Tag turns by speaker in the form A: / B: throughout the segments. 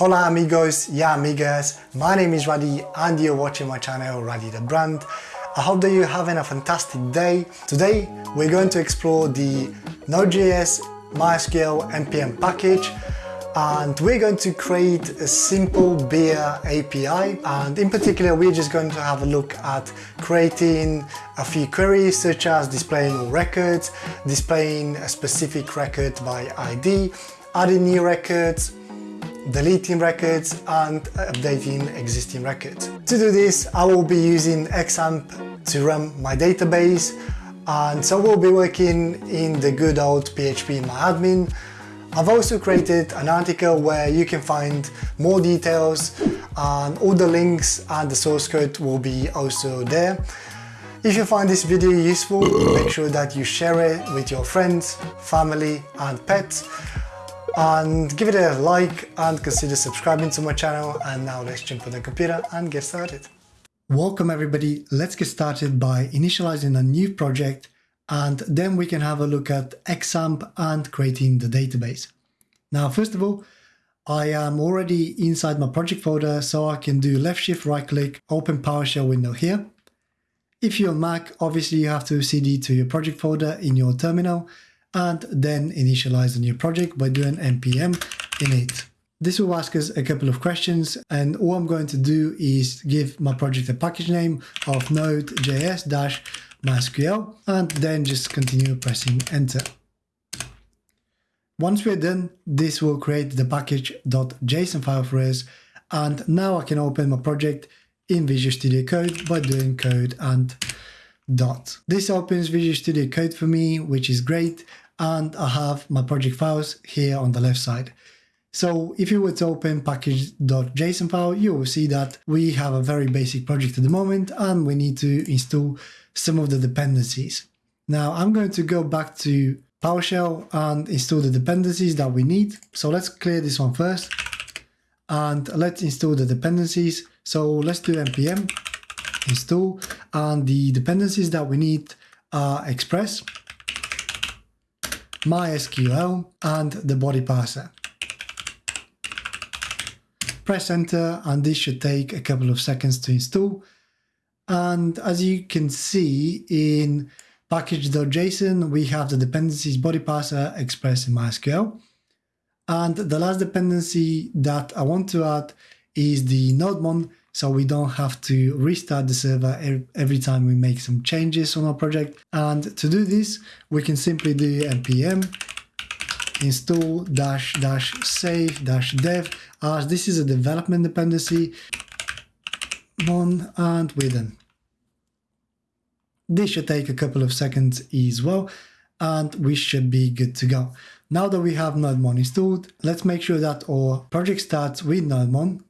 A: Hola amigos, yeah amigas, my name is Raddy and you're watching my channel Raddy the Brand. I hope that you're having a fantastic day. Today we're going to explore the Node.js MySQL NPM package and we're going to create a simple beer API and in particular we're just going to have a look at creating a few queries such as displaying all records, displaying a specific record by ID, adding new records, deleting records and updating existing records. To do this I will be using XAMPP to run my database and so we'll be working in the good old PHP MyAdmin I've also created an article where you can find more details and all the links and the source code will be also there. If you find this video useful, make sure that you share it with your friends, family and pets and give it a like and consider subscribing to my channel and now let's jump on the computer and get started. Welcome everybody, let's get started by initializing a new project and then we can have a look at XAMPP and creating the database. Now, first of all, I am already inside my project folder, so I can do left shift right click, open PowerShell window here. If you're Mac, obviously you have to cd to your project folder in your terminal and then initialize the new project by doing npm init. This will ask us a couple of questions and all I'm going to do is give my project a package name of node.js MySQL and then just continue pressing enter. Once we're done, this will create the package.json file for us and now I can open my project in Visual Studio Code by doing code and dot. This opens Visual Studio Code for me, which is great, and I have my project files here on the left side. So if you were to open package.json file, you will see that we have a very basic project at the moment and we need to install some of the dependencies. Now I'm going to go back to PowerShell and install the dependencies that we need. So let's clear this one first and let's install the dependencies. So let's do npm install and the dependencies that we need are Express, MySQL and the body parser. Press enter and this should take a couple of seconds to install and as you can see in package.json, we have the dependencies body parser Express, in MySQL. And the last dependency that I want to add is the nodemon, so we don't have to restart the server every time we make some changes on our project. And to do this, we can simply do npm install dash dash save dash dev as this is a development dependency mon and we're done. This should take a couple of seconds as well, and we should be good to go. Now that we have nodemon installed, let's make sure that our project starts with nodemon.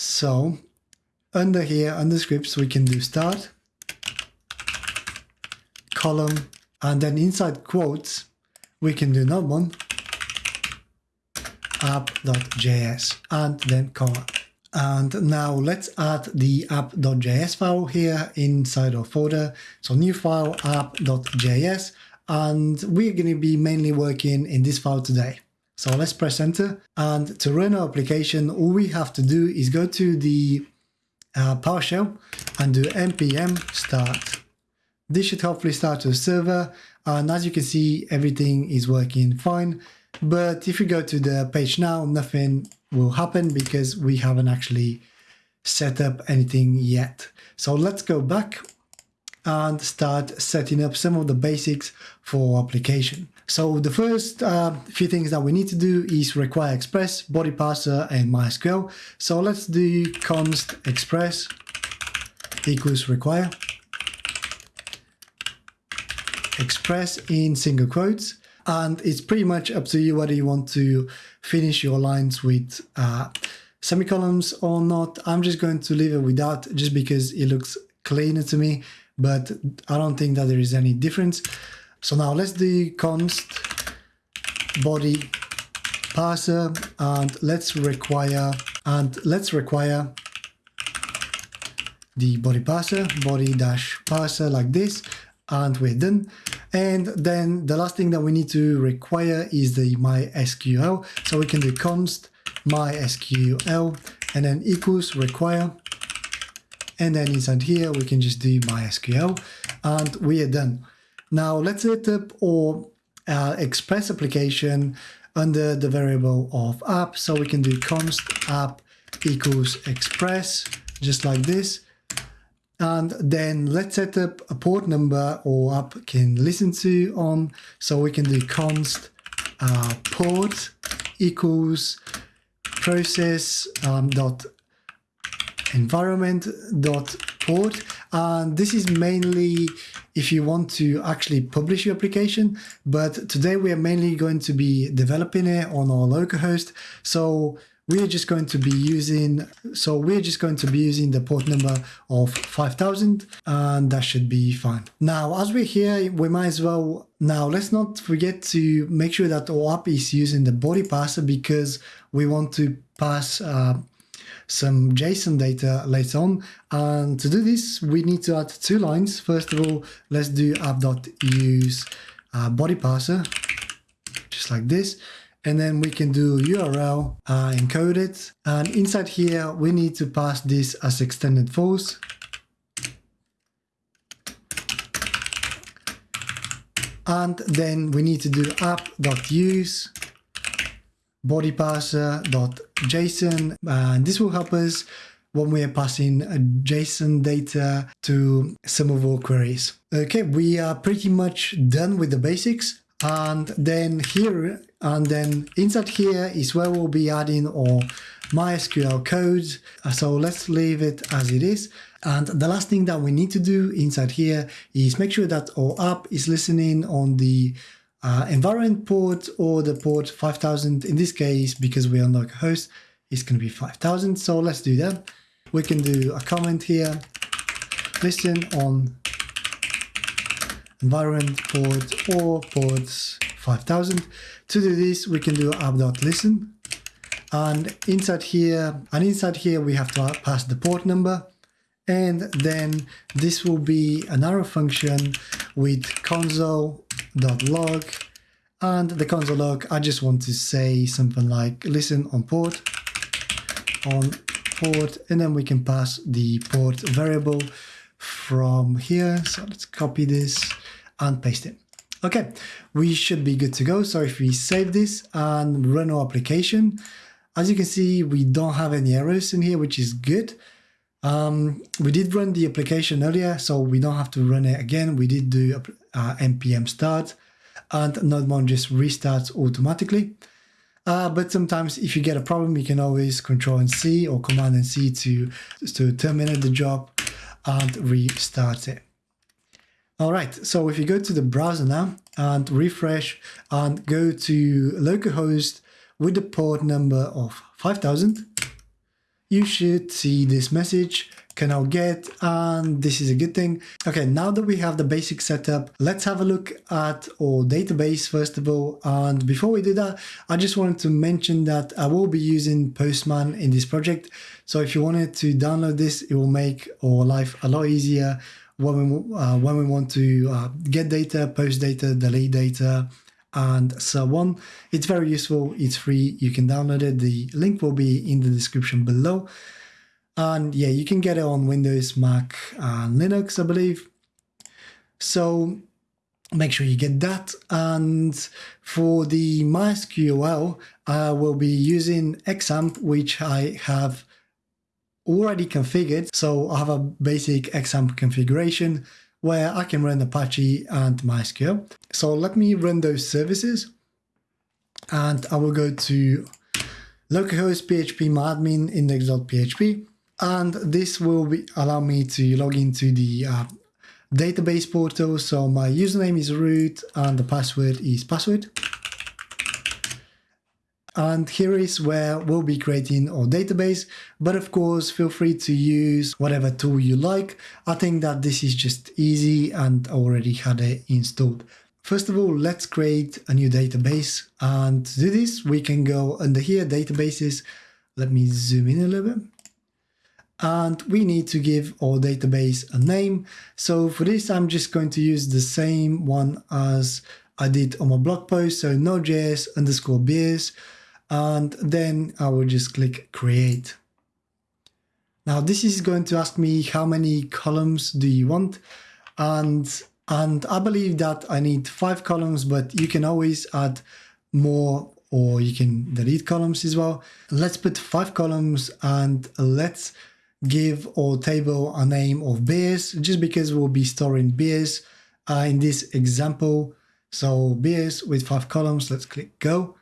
A: So under here, under scripts, we can do start, column, and then inside quotes, we can do nodemon app.js and then comma. And now let's add the app.js file here inside our folder. So new file app.js and we're going to be mainly working in this file today. So let's press enter and to run our application all we have to do is go to the uh, PowerShell and do npm start. This should hopefully start a server and as you can see everything is working fine but if you go to the page now nothing will happen because we haven't actually set up anything yet. So let's go back and start setting up some of the basics for our application. So the first uh, few things that we need to do is require express, body parser and MySQL. So let's do const express equals require express in single quotes and it's pretty much up to you whether you want to finish your lines with uh, semicolons or not. I'm just going to leave it without just because it looks cleaner to me, but I don't think that there is any difference. So now let's do const body parser and let's require and let's require the body parser body dash parser like this and we're done and then the last thing that we need to require is the MySQL. So we can do const mysql and then equals require and then inside here we can just do mysql and we are done. Now let's set up our uh, express application under the variable of app. So we can do const app equals express just like this. And then let's set up a port number or app can listen to on. So we can do const uh, port equals process um, dot environment dot port and this is mainly if you want to actually publish your application but today we are mainly going to be developing it on our localhost so we're just going to be using so we're just going to be using the port number of 5000 and that should be fine. Now as we're here we might as well now let's not forget to make sure that our app is using the body parser because we want to pass uh, some JSON data later on. And to do this, we need to add two lines. First of all, let's do app.use uh, body parser, just like this. And then we can do URL, uh, encode it. And inside here, we need to pass this as extended false. And then we need to do app.use body parser.json and this will help us when we are passing JSON data to some of our queries. Okay, we are pretty much done with the basics and then here and then inside here is where we'll be adding our MySQL code. So let's leave it as it is. And the last thing that we need to do inside here is make sure that our app is listening on the uh, environment port or the port 5000 in this case because we unlock a host is going to be 5000 so let's do that. We can do a comment here. Listen on environment port or ports 5000 to do this we can do app.listen and inside here and inside here we have to pass the port number. And then this will be an arrow function with console log. And the console log I just want to say something like listen on port on port and then we can pass the port variable from here. So let's copy this and paste it. Okay we should be good to go. So if we save this and run our application as you can see we don't have any errors in here which is good. Um, we did run the application earlier, so we don't have to run it again. We did do uh, npm start and Nodemon just restarts automatically. Uh, but sometimes if you get a problem, you can always control and C or command and C to, to terminate the job and restart it. All right, so if you go to the browser now and refresh and go to localhost with the port number of 5000, you should see this message can now get and this is a good thing. Okay, now that we have the basic setup, let's have a look at our database first of all. And before we do that, I just wanted to mention that I will be using Postman in this project. So if you wanted to download this, it will make our life a lot easier when we, uh, when we want to uh, get data, post data, delete data, and so on. It's very useful. It's free. You can download it. The link will be in the description below. And yeah, you can get it on Windows, Mac, and Linux, I believe. So make sure you get that. And for the MySQL, I will be using XAMPP, which I have already configured. So I have a basic XAMPP configuration where I can run Apache and MySQL. So let me run those services and I will go to localhost php myadmin index.php and this will be, allow me to log into the uh, database portal. So my username is root and the password is password. And here is where we'll be creating our database. But of course, feel free to use whatever tool you like. I think that this is just easy and already had it installed. First of all, let's create a new database. And to do this, we can go under here, databases. Let me zoom in a little bit. And we need to give our database a name. So for this, I'm just going to use the same one as I did on my blog post. So node.js underscore beers and then I will just click create. Now this is going to ask me how many columns do you want and and I believe that I need five columns but you can always add more or you can delete columns as well. Let's put five columns and let's give our table a name of beers just because we'll be storing beers uh, in this example. So beers with five columns, let's click go.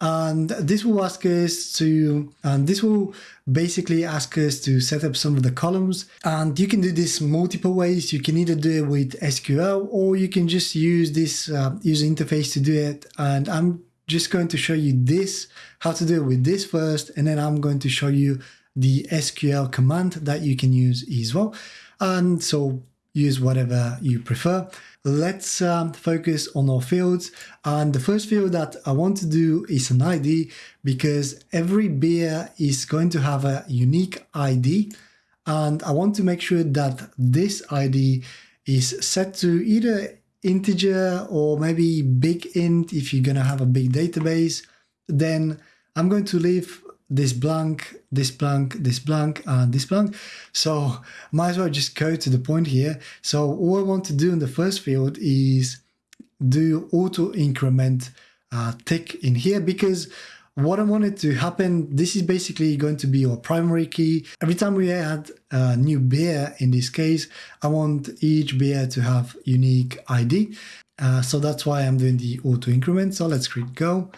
A: And this will ask us to, and this will basically ask us to set up some of the columns. And you can do this multiple ways. You can either do it with SQL or you can just use this uh, user interface to do it. And I'm just going to show you this, how to do it with this first, and then I'm going to show you the SQL command that you can use as well. And so use whatever you prefer. Let's um, focus on our fields. And the first field that I want to do is an ID because every beer is going to have a unique ID. And I want to make sure that this ID is set to either integer or maybe big int if you're going to have a big database. Then I'm going to leave this blank, this blank, this blank, and this blank. So might as well just go to the point here. So all I want to do in the first field is do auto increment uh, tick in here because what I wanted to happen, this is basically going to be our primary key. Every time we add a new beer, in this case, I want each beer to have unique ID. Uh, so that's why I'm doing the auto increment. So let's click go.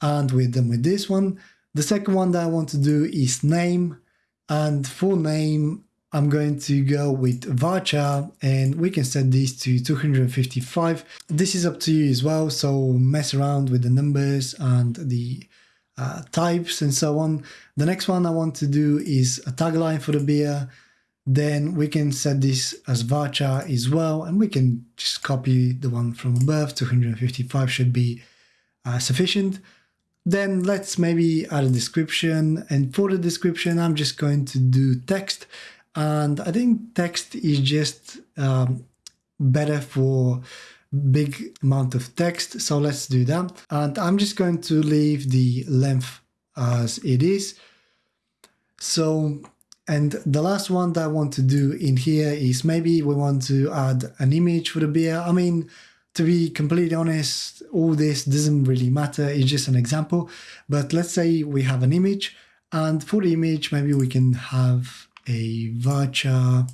A: And we're done with this one. The second one that I want to do is name and for name I'm going to go with varchar and we can set this to 255. This is up to you as well so mess around with the numbers and the uh, types and so on. The next one I want to do is a tagline for the beer then we can set this as varchar as well and we can just copy the one from above 255 should be uh, sufficient then let's maybe add a description. And for the description I'm just going to do text. And I think text is just um, better for big amount of text. So let's do that. And I'm just going to leave the length as it is. So and the last one that I want to do in here is maybe we want to add an image for the beer. I mean to be completely honest, all this doesn't really matter. It's just an example. But let's say we have an image and for the image, maybe we can have a varchar,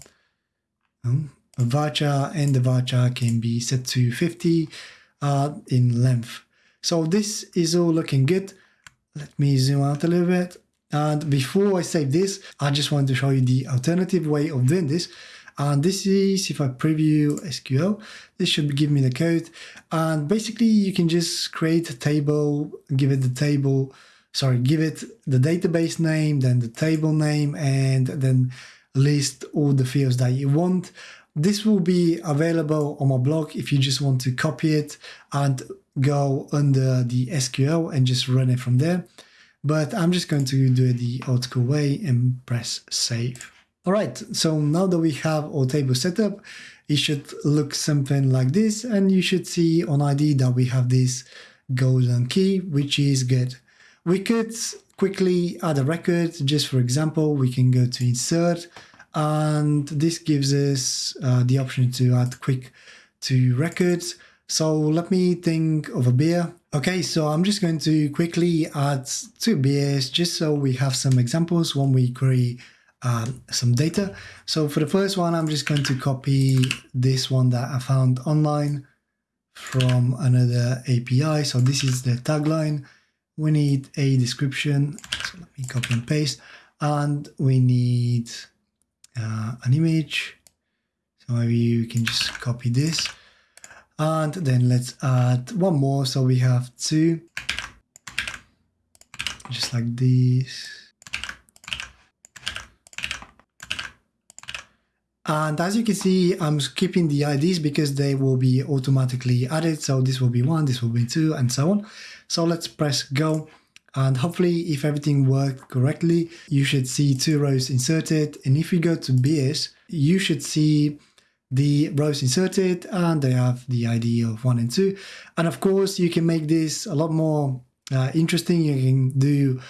A: um, a varchar and the varchar can be set to 50 uh, in length. So this is all looking good. Let me zoom out a little bit. And before I save this, I just want to show you the alternative way of doing this. And this is, if I preview SQL, this should give me the code. And basically you can just create a table, give it the table, sorry, give it the database name, then the table name, and then list all the fields that you want. This will be available on my blog if you just want to copy it and go under the SQL and just run it from there. But I'm just going to do it the old school way and press save. All right, so now that we have our table set up, it should look something like this, and you should see on ID that we have this golden key, which is good. We could quickly add a record, just for example, we can go to insert, and this gives us uh, the option to add quick to records. So let me think of a beer. Okay, so I'm just going to quickly add two beers just so we have some examples when we query um, some data. So for the first one, I'm just going to copy this one that I found online from another API. So this is the tagline. We need a description. So let me copy and paste. And we need uh, an image. So maybe you can just copy this. And then let's add one more. So we have two, just like this. And as you can see, I'm skipping the IDs because they will be automatically added. So this will be one, this will be two, and so on. So let's press go. And hopefully, if everything worked correctly, you should see two rows inserted. And if you go to beers, you should see the rows inserted and they have the ID of one and two. And of course, you can make this a lot more uh, interesting. You can do,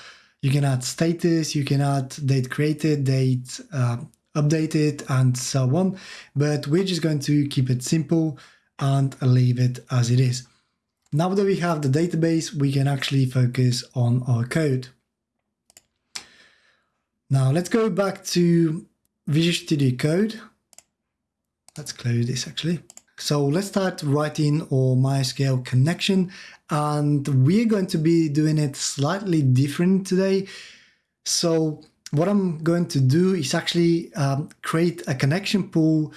A: you can add status, you can add date created, date uh, updated, and so on. But we're just going to keep it simple and leave it as it is. Now that we have the database, we can actually focus on our code. Now let's go back to Visual Studio Code. Let's close this actually. So let's start writing our MySQL connection and we're going to be doing it slightly different today. So what I'm going to do is actually um, create a connection pool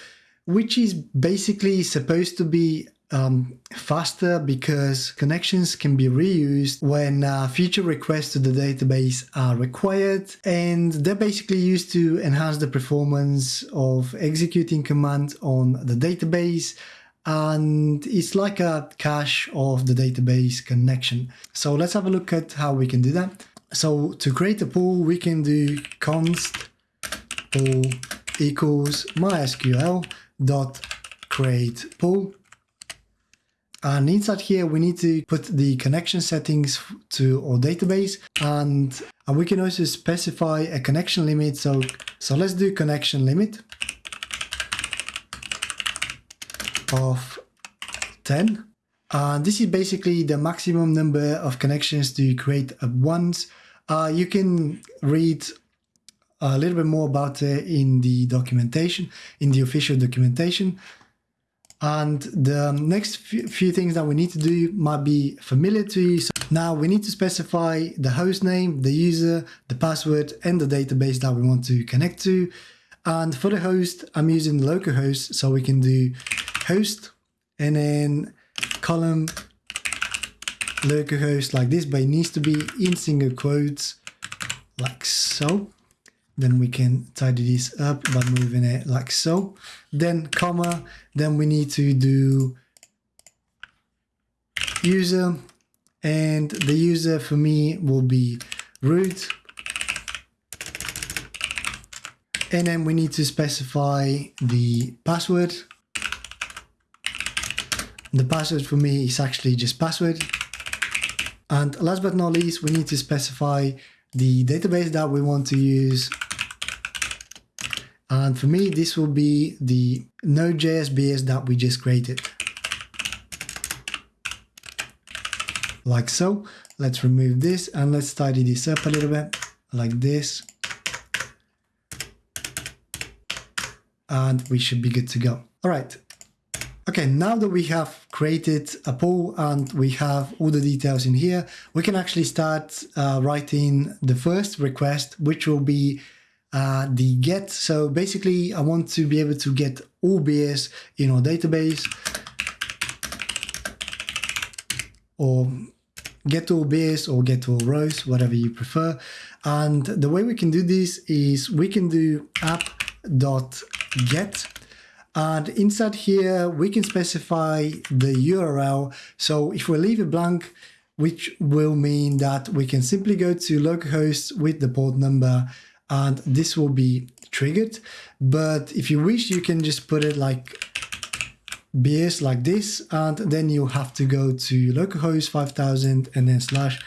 A: which is basically supposed to be um, faster because connections can be reused when uh, future requests to the database are required and they're basically used to enhance the performance of executing commands on the database and it's like a cache of the database connection. So let's have a look at how we can do that. So to create a pool, we can do const pool equals mysql dot create pool and inside here, we need to put the connection settings to our database and, and we can also specify a connection limit. So, so let's do connection limit of 10. And this is basically the maximum number of connections to create at once. Uh, you can read a little bit more about it in the documentation, in the official documentation. And the next few things that we need to do might be familiar to you. So now we need to specify the host name, the user, the password, and the database that we want to connect to. And for the host, I'm using localhost, so we can do host and then column localhost like this, but it needs to be in single quotes like so. Then we can tidy this up by moving it like so. Then comma then we need to do user and the user for me will be root. And then we need to specify the password the password for me is actually just password and last but not least we need to specify the database that we want to use and for me, this will be the Node.js that we just created. Like so. Let's remove this and let's tidy this up a little bit like this. And we should be good to go. All right. Okay, now that we have created a pool and we have all the details in here, we can actually start uh, writing the first request, which will be uh, the get. So basically, I want to be able to get all beers in our database or get all beers or get all rows, whatever you prefer. And the way we can do this is we can do app.get and inside here we can specify the URL. So if we leave it blank, which will mean that we can simply go to localhost with the port number and this will be triggered. But if you wish, you can just put it like beers like this, and then you have to go to localhost 5000 and then slash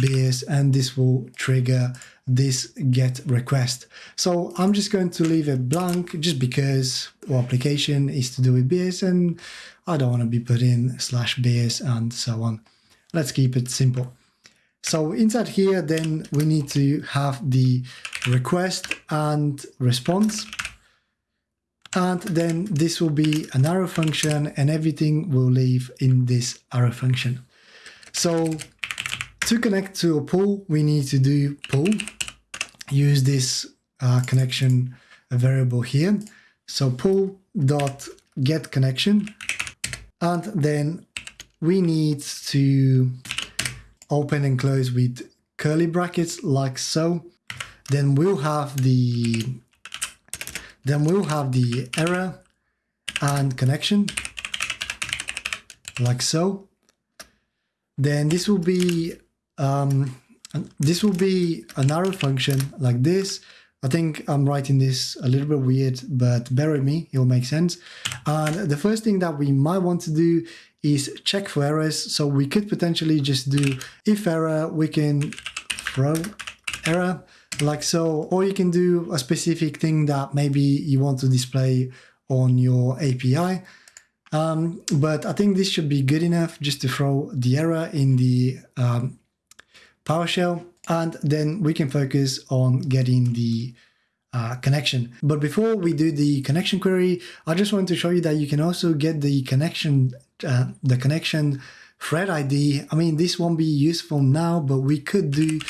A: beers, and this will trigger this get request. So I'm just going to leave it blank just because our application is to do with beers and I don't want to be putting slash beers and so on. Let's keep it simple. So inside here, then we need to have the request and response. And then this will be an arrow function and everything will live in this arrow function. So to connect to a pool, we need to do pool, use this uh, connection variable here. So pool dot get connection. And then we need to open and close with curly brackets like so. Then we'll have the then we'll have the error and connection like so. Then this will be um, this will be an arrow function like this, I think I'm writing this a little bit weird, but bear with me, it will make sense. And the first thing that we might want to do is check for errors. So we could potentially just do if error, we can throw error like so, or you can do a specific thing that maybe you want to display on your API. Um, but I think this should be good enough just to throw the error in the um, PowerShell and then we can focus on getting the uh, connection. But before we do the connection query, I just want to show you that you can also get the connection, uh, the connection thread ID. I mean, this won't be useful now, but we could do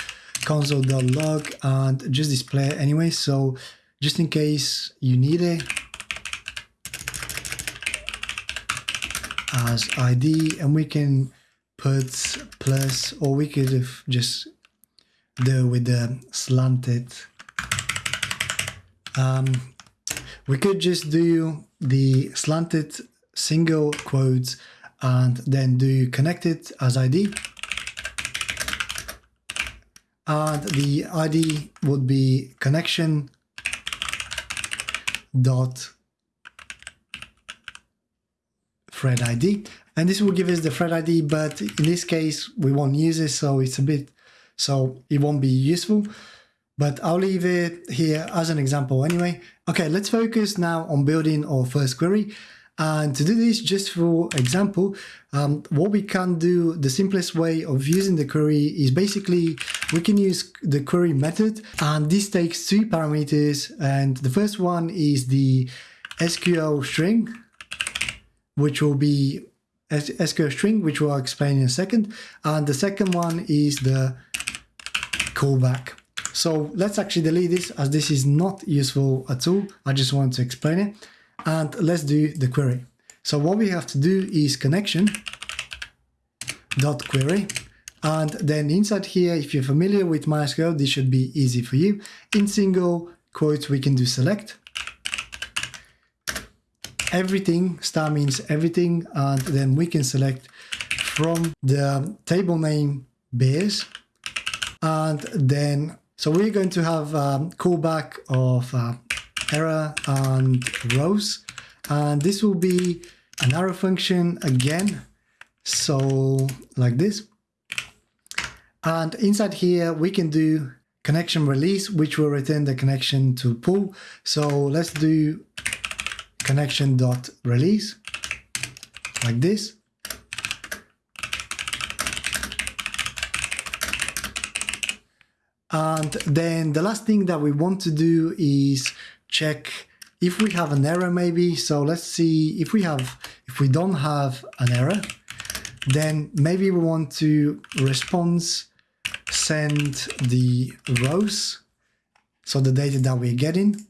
A: console.log and just display anyway. So just in case you need it as ID and we can put plus or we could have just do with the slanted. Um, we could just do the slanted single quotes and then do connected as ID and the ID would be connection dot thread ID and this will give us the thread ID but in this case we won't use it so it's a bit so it won't be useful but I'll leave it here as an example anyway. Okay, let's focus now on building our first query. And to do this, just for example, um, what we can do, the simplest way of using the query is basically we can use the query method and this takes two parameters and the first one is the SQL string, which will be SQL string, which we'll explain in a second. And the second one is the callback. So let's actually delete this as this is not useful at all. I just want to explain it. And let's do the query. So what we have to do is connection dot query. And then inside here, if you're familiar with MySQL, this should be easy for you. In single quotes, we can do select. Everything, star means everything, and then we can select from the table name base. And then so we're going to have um, callback of uh, error and rows. And this will be an arrow function again. So like this. And inside here, we can do connection release, which will return the connection to pool. So let's do connection dot release like this. And then the last thing that we want to do is check if we have an error maybe. So let's see if we have, if we don't have an error, then maybe we want to response send the rows, so the data that we're getting.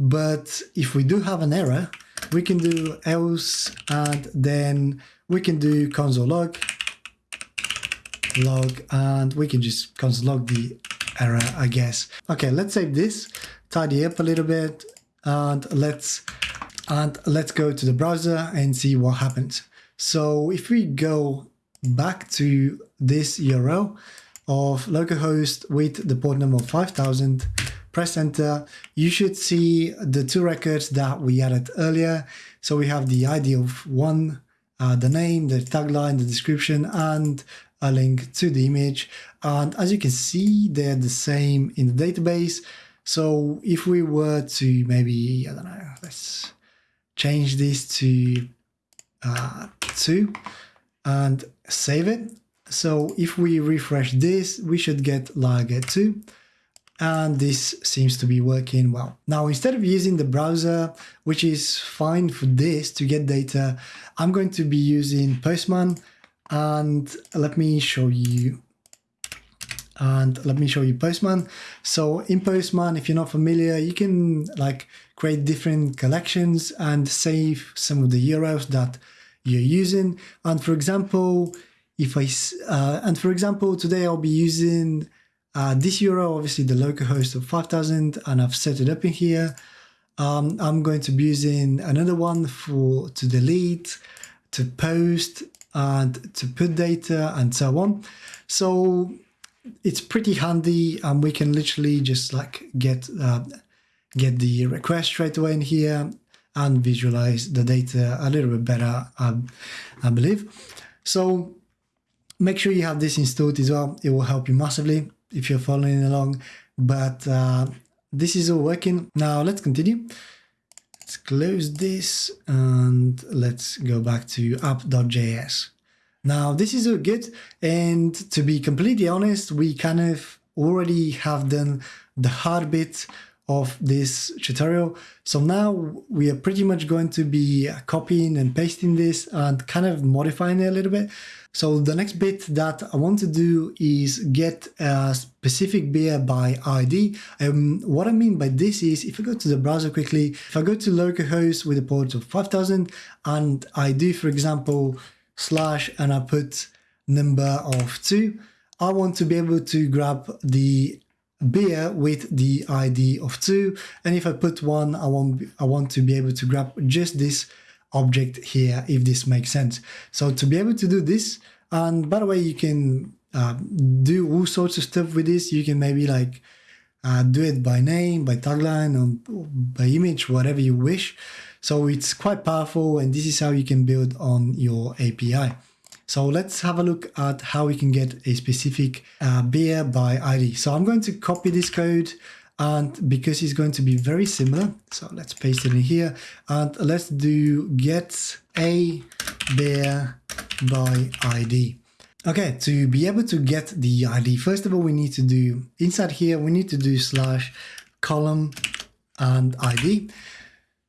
A: But if we do have an error, we can do else and then we can do console log log and we can just console log the error, I guess. Okay, let's save this, tidy up a little bit, and let's and let's go to the browser and see what happens. So if we go back to this URL of localhost with the port number 5000, press enter, you should see the two records that we added earlier. So we have the ID of one, uh, the name, the tagline, the description, and a link to the image. And as you can see, they're the same in the database. So if we were to maybe, I don't know, let's change this to uh, 2 and save it. So if we refresh this, we should get lager 2 and this seems to be working well. Now, instead of using the browser, which is fine for this to get data, I'm going to be using Postman and let me show you and let me show you Postman. So in Postman, if you're not familiar, you can like create different collections and save some of the URLs that you're using. And for example, if I, uh, and for example, today I'll be using uh, this URL, obviously the localhost of 5000, and I've set it up in here. Um, I'm going to be using another one for to delete, to post, and to put data and so on. So it's pretty handy and we can literally just like get uh, get the request straight away in here and visualize the data a little bit better, um, I believe. So make sure you have this installed as well. It will help you massively if you're following along. But uh, this is all working. Now let's continue. Let's close this and let's go back to app.js. Now this is all good. And to be completely honest, we kind of already have done the hard bit of this tutorial. So now we are pretty much going to be copying and pasting this and kind of modifying it a little bit. So the next bit that I want to do is get a specific beer by ID. Um, what I mean by this is if I go to the browser quickly, if I go to localhost with a port of 5000 and I do, for example, slash and I put number of two, I want to be able to grab the beer with the ID of two. And if I put one, I want, I want to be able to grab just this object here, if this makes sense. So to be able to do this, and by the way, you can uh, do all sorts of stuff with this. You can maybe like uh, do it by name, by tagline, or by image, whatever you wish. So it's quite powerful and this is how you can build on your API. So let's have a look at how we can get a specific uh, beer by ID. So I'm going to copy this code and because it's going to be very similar, so let's paste it in here and let's do get a beer by ID. Okay, to be able to get the ID, first of all, we need to do inside here, we need to do slash column and ID.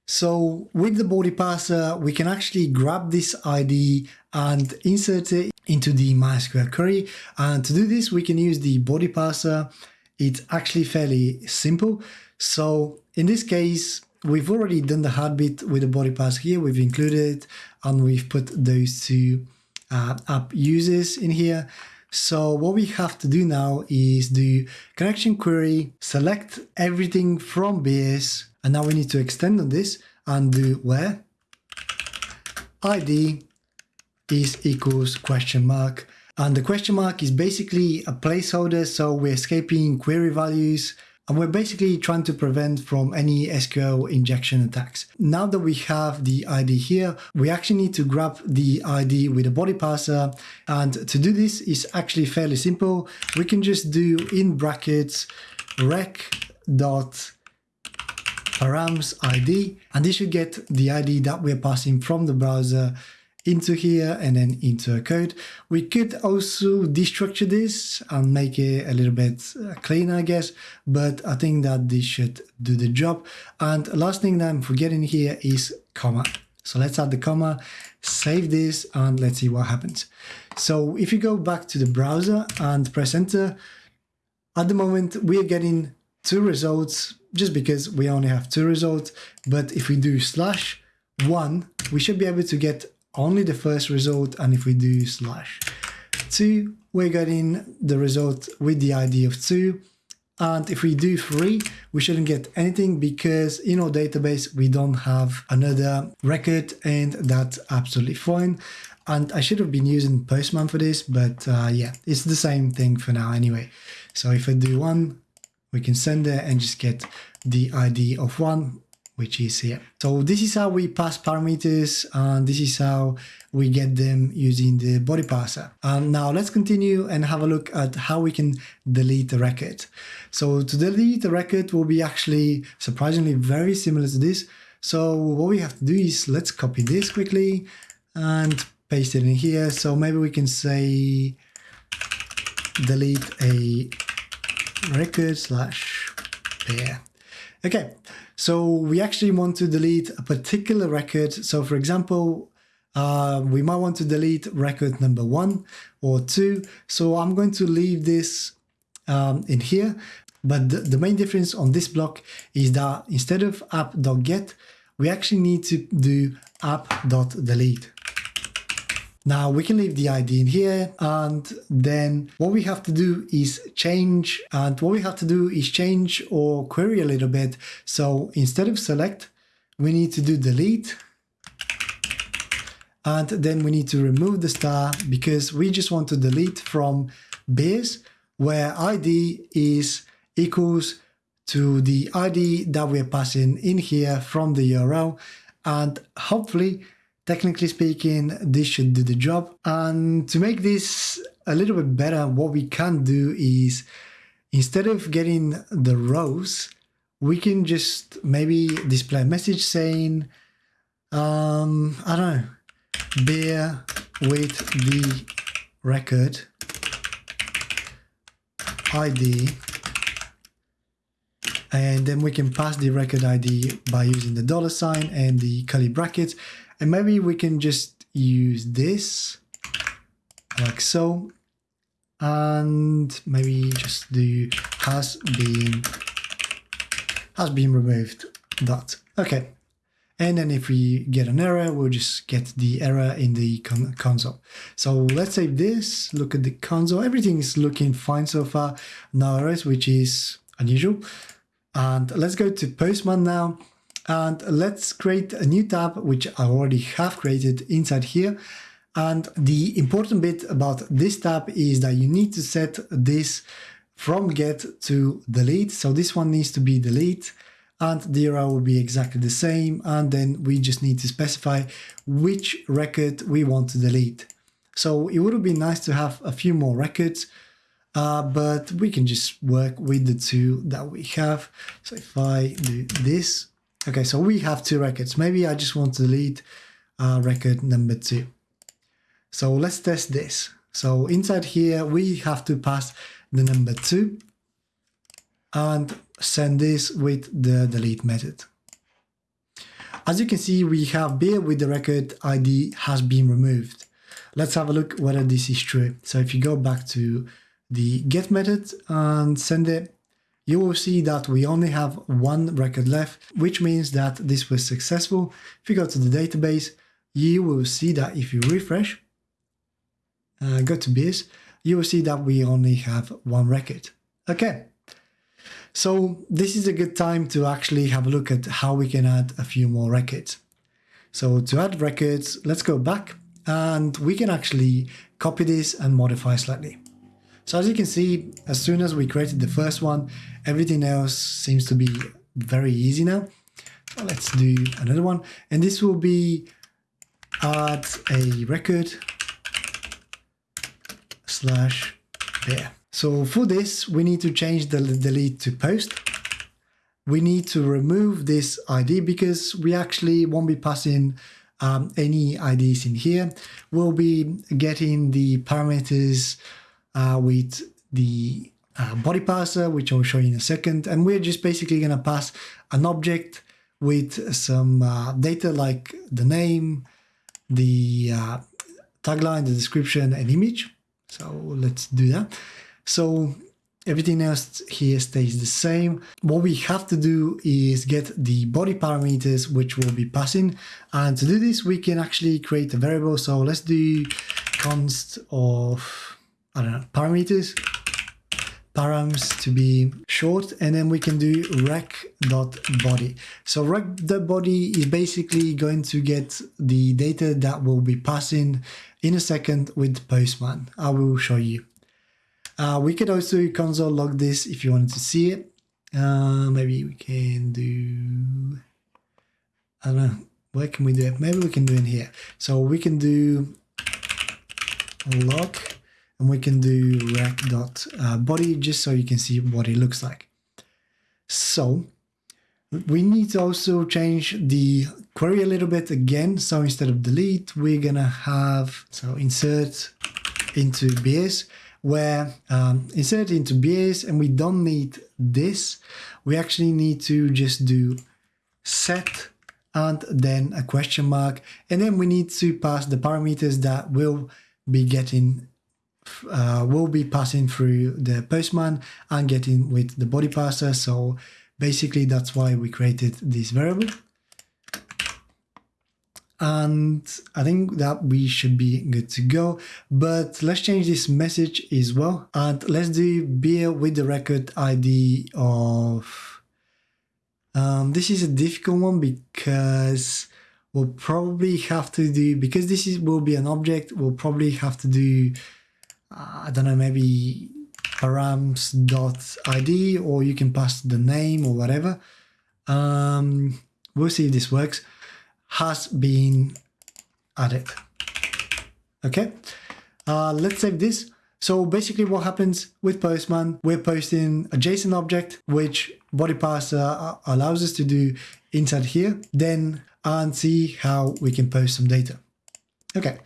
A: So with the body parser, we can actually grab this ID and insert it into the MySQL query. And to do this, we can use the body parser. It's actually fairly simple. So in this case, we've already done the hard bit with the body parser here. We've included it and we've put those two uh, app users in here. So what we have to do now is do connection query, select everything from beers, and now we need to extend on this and do where id is equals question mark. And the question mark is basically a placeholder. So we're escaping query values and we're basically trying to prevent from any SQL injection attacks. Now that we have the ID here, we actually need to grab the ID with a body parser. And to do this is actually fairly simple. We can just do in brackets req dot params ID, and this should get the ID that we're passing from the browser into here and then into a code. We could also destructure this and make it a little bit uh, cleaner, I guess, but I think that this should do the job. And last thing that I'm forgetting here is comma. So let's add the comma, save this, and let's see what happens. So if you go back to the browser and press enter, at the moment we're getting two results just because we only have two results. But if we do slash one, we should be able to get only the first result. And if we do slash two, we're getting the result with the ID of two. And if we do three, we shouldn't get anything because in our database, we don't have another record and that's absolutely fine. And I should have been using Postman for this, but uh, yeah, it's the same thing for now anyway. So if I do one, we can send it and just get the ID of one, which is here. So this is how we pass parameters and this is how we get them using the body parser. And now let's continue and have a look at how we can delete the record. So to delete the record will be actually surprisingly very similar to this. So what we have to do is let's copy this quickly and paste it in here. So maybe we can say delete a record slash pair. Okay, so we actually want to delete a particular record. So for example, uh, we might want to delete record number one or two. So I'm going to leave this um, in here. But the, the main difference on this block is that instead of app.get, we actually need to do app.delete. Now we can leave the ID in here and then what we have to do is change and what we have to do is change or query a little bit. So instead of select, we need to do delete and then we need to remove the star because we just want to delete from beers where ID is equals to the ID that we're passing in here from the URL. And hopefully, technically speaking, this should do the job. And to make this a little bit better, what we can do is instead of getting the rows, we can just maybe display a message saying, um, I don't know, beer with the record ID and then we can pass the record ID by using the dollar sign and the curly brackets and maybe we can just use this like so. And maybe just do has been has been removed dot okay. And then if we get an error we'll just get the error in the con console. So let's save this look at the console. Everything is looking fine so far. No errors which is unusual. And let's go to Postman now and let's create a new tab, which I already have created inside here. And the important bit about this tab is that you need to set this from get to delete. So this one needs to be delete and the URL will be exactly the same. And then we just need to specify which record we want to delete. So it would have been nice to have a few more records uh, but we can just work with the two that we have. So if I do this, okay, so we have two records. Maybe I just want to delete uh, record number two. So let's test this. So inside here, we have to pass the number two and send this with the delete method. As you can see, we have beer with the record ID has been removed. Let's have a look whether this is true. So if you go back to the get method and send it, you will see that we only have one record left, which means that this was successful. If you go to the database, you will see that if you refresh, uh, go to beers, you will see that we only have one record. Okay, so this is a good time to actually have a look at how we can add a few more records. So to add records, let's go back and we can actually copy this and modify slightly. So as you can see, as soon as we created the first one, everything else seems to be very easy now. Let's do another one. And this will be add a record slash there. So for this, we need to change the delete to post. We need to remove this ID because we actually won't be passing um, any IDs in here. We'll be getting the parameters uh, with the body parser, which I'll show you in a second. And we're just basically going to pass an object with some uh, data like the name, the uh, tagline, the description, and image. So let's do that. So everything else here stays the same. What we have to do is get the body parameters, which we'll be passing. And to do this, we can actually create a variable. So let's do const of I don't know, parameters, params to be short, and then we can do req.body. So req.body is basically going to get the data that will be passing in a second with Postman. I will show you. Uh, we could also console log this if you wanted to see it. Uh, maybe we can do, I don't know, where can we do it? Maybe we can do it here. So we can do log and we can do req.body uh, just so you can see what it looks like. So we need to also change the query a little bit again. So instead of delete, we're gonna have, so insert into beers where um, insert into beers and we don't need this. We actually need to just do set and then a question mark. And then we need to pass the parameters that will be getting uh, will be passing through the postman and getting with the body parser. So basically that's why we created this variable. And I think that we should be good to go. But let's change this message as well. And let's do beer with the record ID of... Um, this is a difficult one because we'll probably have to do, because this is will be an object, we'll probably have to do uh, I don't know, maybe params.id or you can pass the name or whatever. Um, we'll see if this works. Has been added. Okay, uh, let's save this. So basically what happens with Postman, we're posting a JSON object, which body parser allows us to do inside here, then and see how we can post some data. Okay,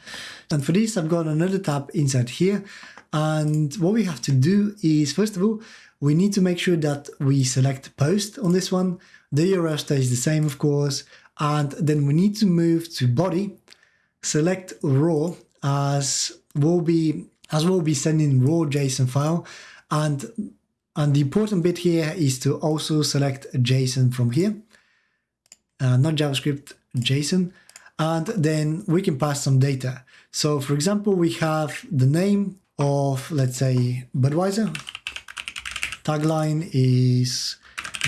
A: and for this, I've got another tab inside here. And what we have to do is, first of all, we need to make sure that we select post on this one. The URL stays the same, of course. And then we need to move to body, select raw as we'll be as we'll be sending raw JSON file. And, and the important bit here is to also select JSON from here, uh, not JavaScript, JSON and then we can pass some data. So for example, we have the name of, let's say, Budweiser. Tagline is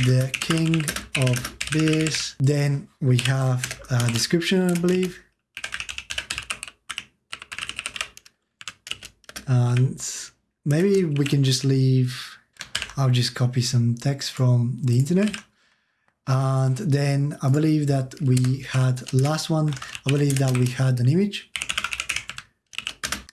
A: the king of beers. Then we have a description, I believe. And maybe we can just leave, I'll just copy some text from the internet. And then I believe that we had last one, I believe that we had an image.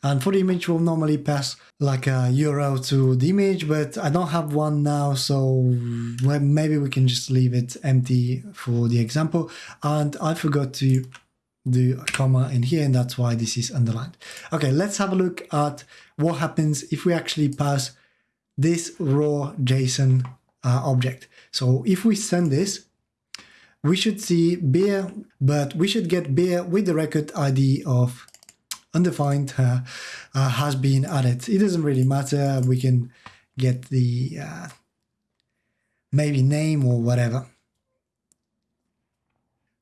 A: And for the image, we'll normally pass like a URL to the image, but I don't have one now, so maybe we can just leave it empty for the example. And I forgot to do a comma in here, and that's why this is underlined. Okay, let's have a look at what happens if we actually pass this raw JSON uh, object. So if we send this, we should see beer, but we should get beer with the record ID of undefined uh, uh, has been added. It doesn't really matter. We can get the uh, maybe name or whatever.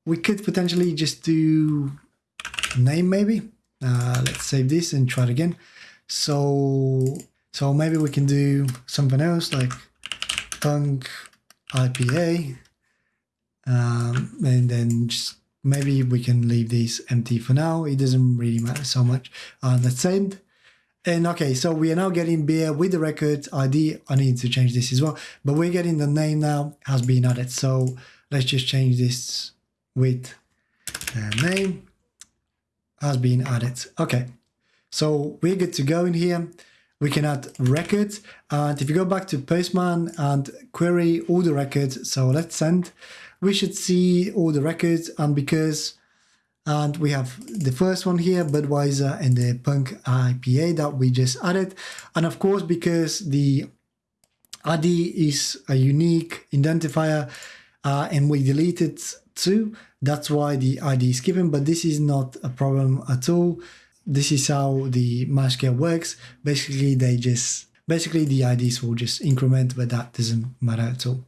A: We could potentially just do name maybe. Uh, let's save this and try it again. So, so maybe we can do something else like punk IPA. Um, and then just maybe we can leave these empty for now. It doesn't really matter so much. Uh, let's send. And okay, so we are now getting beer with the record ID. I need to change this as well, but we're getting the name now has been added. So let's just change this with name has been added. Okay, so we're good to go in here. We can add records. And if you go back to Postman and query all the records, so let's send, we should see all the records. And because and we have the first one here, Budweiser and the Punk IPA that we just added. And of course, because the ID is a unique identifier uh, and we deleted two that's why the ID is given, but this is not a problem at all this is how the MySQL works. Basically, they just basically the IDs will just increment, but that doesn't matter at all.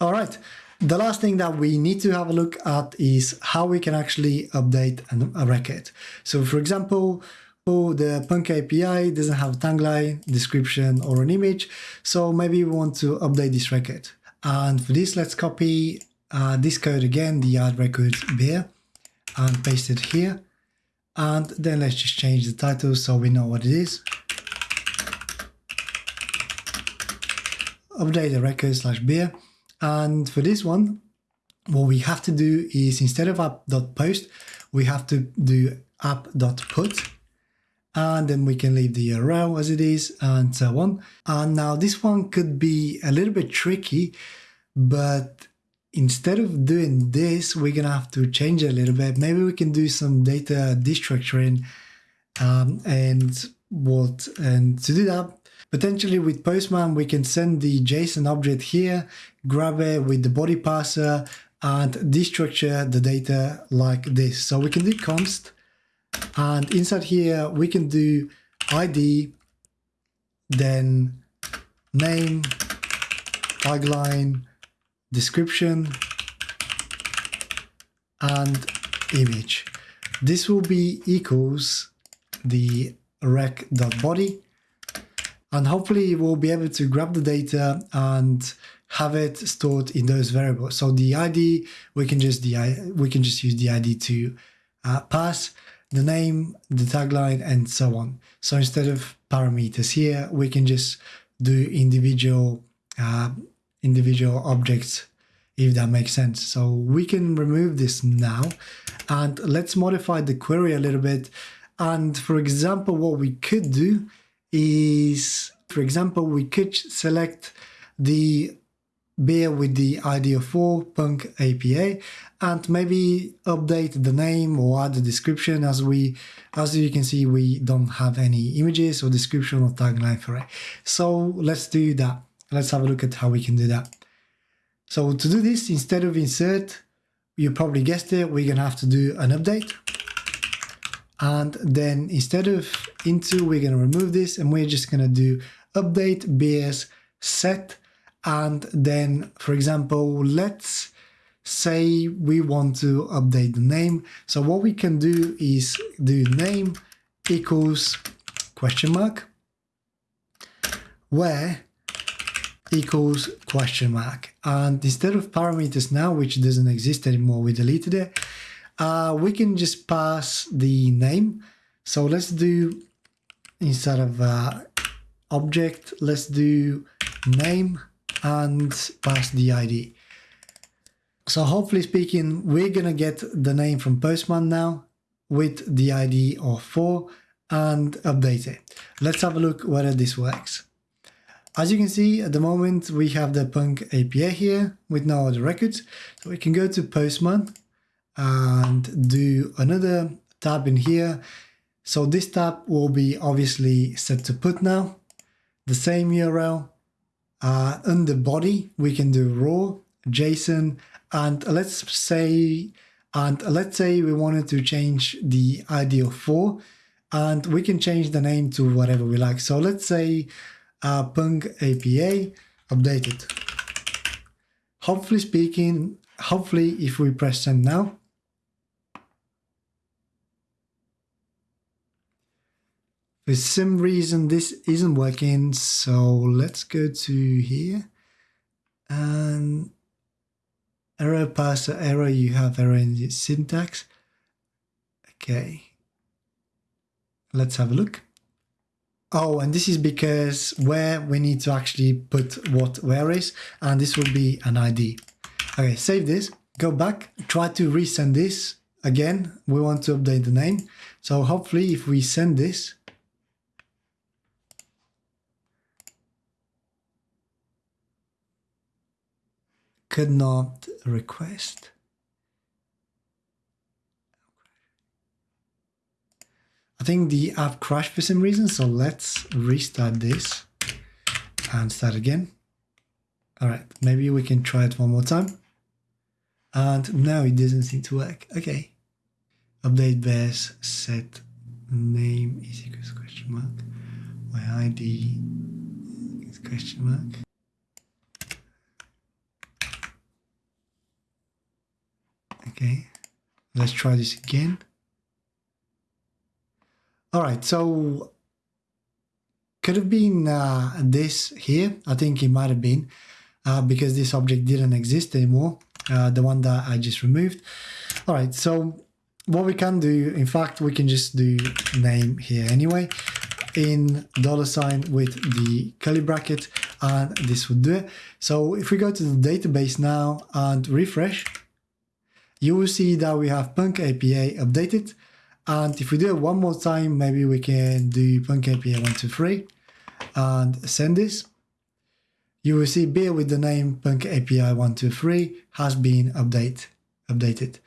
A: All right. The last thing that we need to have a look at is how we can actually update a record. So for example, oh, the Punk IPA doesn't have a tagline, description, or an image. So maybe we want to update this record. And for this, let's copy uh, this code again, the add record beer, and paste it here. And then let's just change the title so we know what it is. Update the record slash beer. And for this one, what we have to do is instead of app.post, we have to do app.put and then we can leave the URL as it is and so on. And now this one could be a little bit tricky, but instead of doing this, we're going to have to change a little bit. Maybe we can do some data destructuring um, and what, and to do that, potentially with Postman, we can send the JSON object here, grab it with the body parser and destructure the data like this. So we can do const and inside here, we can do ID, then name, tagline, description and image. This will be equals the req.body and hopefully we'll be able to grab the data and have it stored in those variables. So the ID, we can just the we can just use the ID to uh, pass the name, the tagline, and so on. So instead of parameters here, we can just do individual uh, individual objects if that makes sense. So we can remove this now and let's modify the query a little bit. And for example, what we could do is, for example, we could select the beer with the ID of 4 punk IPA and maybe update the name or add the description. As we as you can see we don't have any images or description or tagline for it. So let's do that. Let's have a look at how we can do that. So to do this, instead of insert, you probably guessed it, we're gonna have to do an update. And then instead of into, we're gonna remove this and we're just gonna do update beers set. And then, for example, let's say we want to update the name. So what we can do is do name equals question mark, where equals question mark. And instead of parameters now, which doesn't exist anymore, we deleted it, uh, we can just pass the name. So let's do, instead of uh, object, let's do name and pass the ID. So hopefully speaking, we're going to get the name from Postman now with the ID of 4 and update it. Let's have a look whether this works. As you can see, at the moment, we have the Punk IPA here with no other records. So we can go to Postman and do another tab in here. So this tab will be obviously set to put now. The same URL. Uh, under body, we can do raw, JSON, and let's say, and let's say we wanted to change the ID of 4 and we can change the name to whatever we like. So let's say uh, Punk IPA updated. Hopefully speaking, hopefully if we press send now, for some reason this isn't working, so let's go to here and error parser error, you have error in the syntax. Okay, let's have a look. Oh, and this is because where we need to actually put what where is, and this will be an ID. Okay, save this, go back, try to resend this again. We want to update the name. So hopefully if we send this, could not request. I think the app crashed for some reason, so let's restart this and start again. All right, maybe we can try it one more time. And now it doesn't seem to work. Okay. Update base set name is equals question mark. My ID is question mark. Okay. Let's try this again. All right, so could have been uh, this here. I think it might have been uh, because this object didn't exist anymore, uh, the one that I just removed. All right, so what we can do, in fact, we can just do name here anyway in dollar sign with the curly bracket and this would do it. So if we go to the database now and refresh, you will see that we have Punk IPA updated and if we do it one more time, maybe we can do Punk IPA 123 and send this. You will see beer with the name Punk IPA 123 has been update, updated.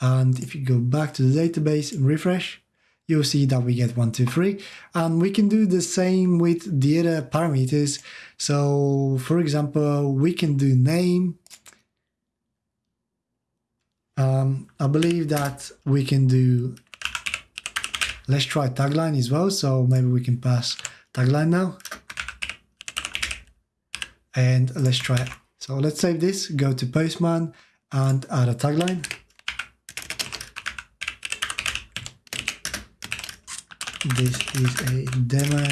A: And if you go back to the database and refresh, you'll see that we get 123. And we can do the same with the other parameters. So for example, we can do name. Um, I believe that we can do Let's try tagline as well. So maybe we can pass tagline now. And let's try it. So let's save this, go to Postman and add a tagline. This is a demo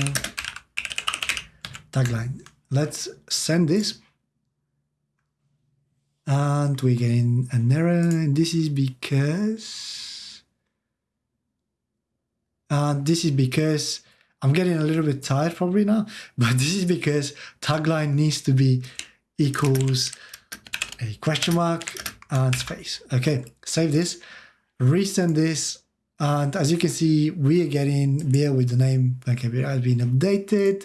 A: tagline. Let's send this. And we're getting an error. And this is because and this is because I'm getting a little bit tired probably now, but this is because tagline needs to be equals a question mark and space. Okay, save this, resend this, and as you can see, we are getting beer with the name Vancouver has been updated.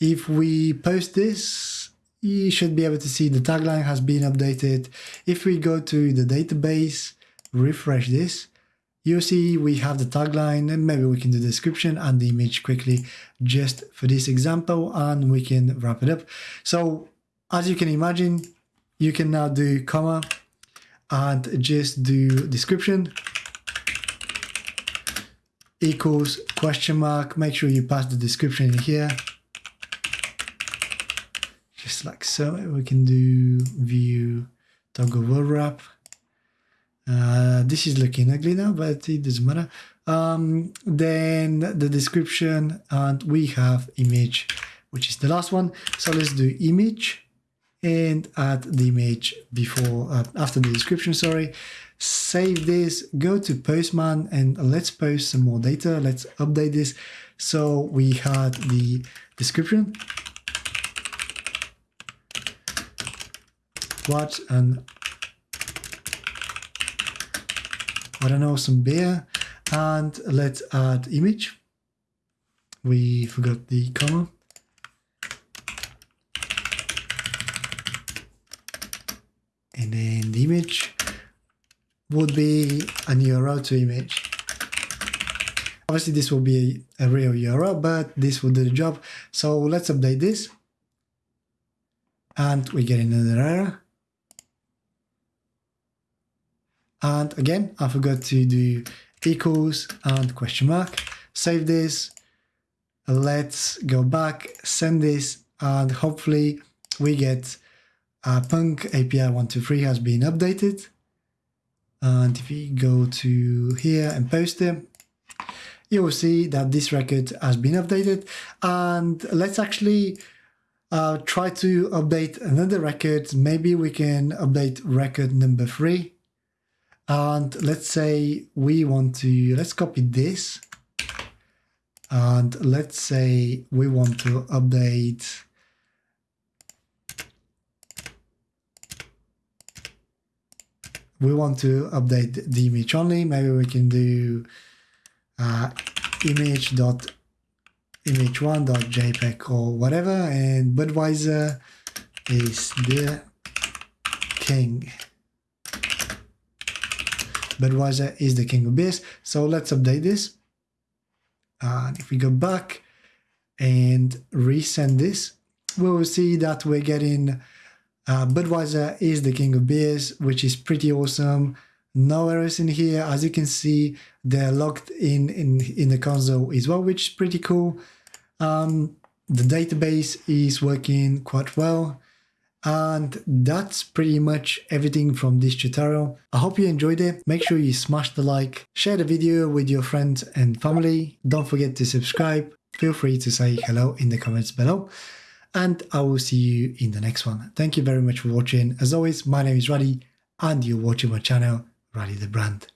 A: If we post this, you should be able to see the tagline has been updated. If we go to the database, refresh this, you'll see we have the tagline and maybe we can do the description and the image quickly just for this example and we can wrap it up. So as you can imagine, you can now do comma and just do description equals question mark. Make sure you pass the description in here. Just like so, we can do view toggle word wrap. Uh, this is looking ugly now, but it doesn't matter. Um, then the description and we have image, which is the last one. So let's do image and add the image before, uh, after the description, sorry. Save this, go to Postman and let's post some more data. Let's update this. So we had the description. What an I don't know, some beer. And let's add image. We forgot the comma. And then the image would be a URL to image. Obviously this will be a, a real URL, but this will do the job. So let's update this. And we get another error. And again, I forgot to do equals and question mark. Save this. Let's go back, send this, and hopefully we get uh, Punk IPA 123 has been updated. And if we go to here and post it, you will see that this record has been updated. And let's actually uh, try to update another record. Maybe we can update record number three. And let's say we want to, let's copy this. And let's say we want to update we want to update the image only. Maybe we can do uh, image dot image one dot jpeg or whatever. And Budweiser is the king. Budweiser is the king of beers. So let's update this. And if we go back and resend this, we will see that we're getting uh, Budweiser is the king of beers, which is pretty awesome. No errors in here. As you can see, they're logged in in, in the console as well, which is pretty cool. Um, the database is working quite well. And that's pretty much everything from this tutorial. I hope you enjoyed it. Make sure you smash the like, share the video with your friends and family. Don't forget to subscribe. Feel free to say hello in the comments below. And I will see you in the next one. Thank you very much for watching. As always, my name is Raddy and you're watching my channel, Raddy the Brand.